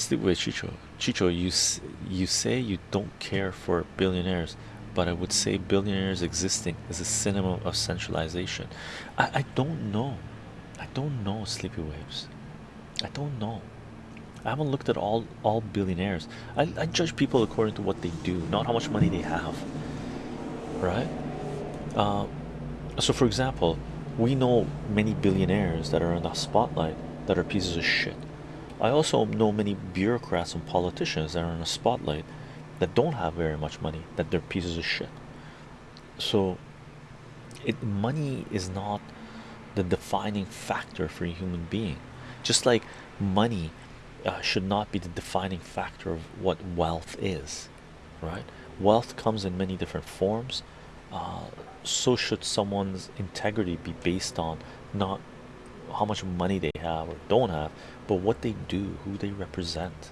Sleepaway Chicho. Chicho, you you say you don't care for billionaires, but I would say billionaires existing is a cinema of centralization. I I don't know. I don't know sleepy waves. I don't know. I haven't looked at all all billionaires. I, I judge people according to what they do, not how much money they have. Right? Uh, so, for example, we know many billionaires that are in the spotlight that are pieces of shit. I also know many bureaucrats and politicians that are in the spotlight that don't have very much money, that they're pieces of shit. So, it money is not the defining factor for a human being, just like money uh, should not be the defining factor of what wealth is, right? Wealth comes in many different forms. Uh, so should someone's integrity be based on not how much money they have or don't have, but what they do, who they represent,